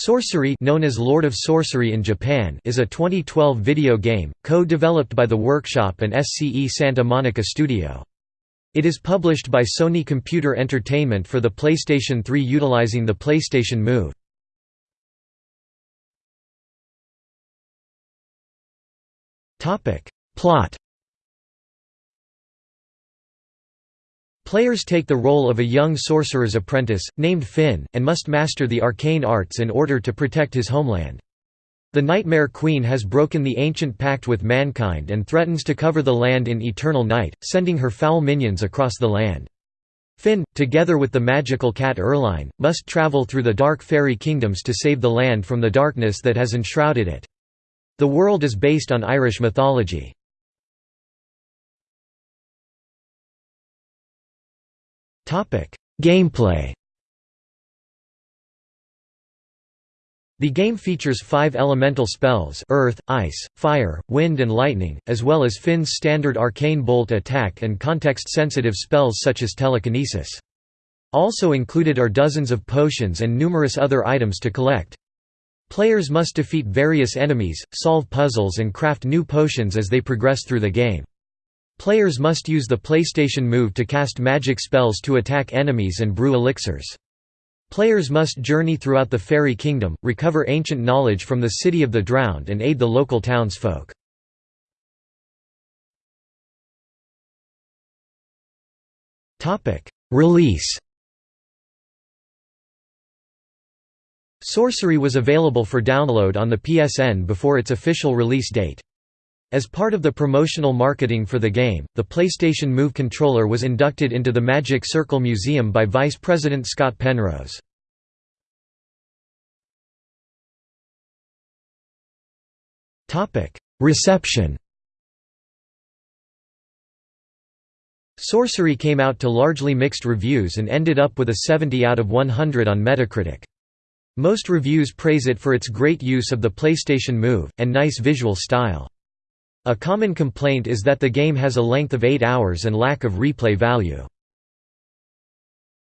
Sorcery known as Lord of Sorcery in Japan is a 2012 video game, co-developed by The Workshop and SCE Santa Monica Studio. It is published by Sony Computer Entertainment for the PlayStation 3 utilizing the PlayStation Move. Plot Players take the role of a young sorcerer's apprentice, named Finn, and must master the arcane arts in order to protect his homeland. The Nightmare Queen has broken the ancient pact with mankind and threatens to cover the land in eternal night, sending her foul minions across the land. Finn, together with the magical cat Erline, must travel through the dark fairy kingdoms to save the land from the darkness that has enshrouded it. The world is based on Irish mythology. Gameplay The game features five elemental spells earth, ice, fire, wind and lightning, as well as Finn's standard arcane bolt attack and context-sensitive spells such as telekinesis. Also included are dozens of potions and numerous other items to collect. Players must defeat various enemies, solve puzzles and craft new potions as they progress through the game. Players must use the PlayStation Move to cast magic spells to attack enemies and brew elixirs. Players must journey throughout the Fairy Kingdom, recover ancient knowledge from the City of the Drowned and aid the local townsfolk. Release Sorcery was available for download on the PSN before its official release date. As part of the promotional marketing for the game, the PlayStation Move controller was inducted into the Magic Circle Museum by Vice President Scott Penrose. Reception Sorcery came out to largely mixed reviews and ended up with a 70 out of 100 on Metacritic. Most reviews praise it for its great use of the PlayStation Move, and nice visual style. A common complaint is that the game has a length of 8 hours and lack of replay value.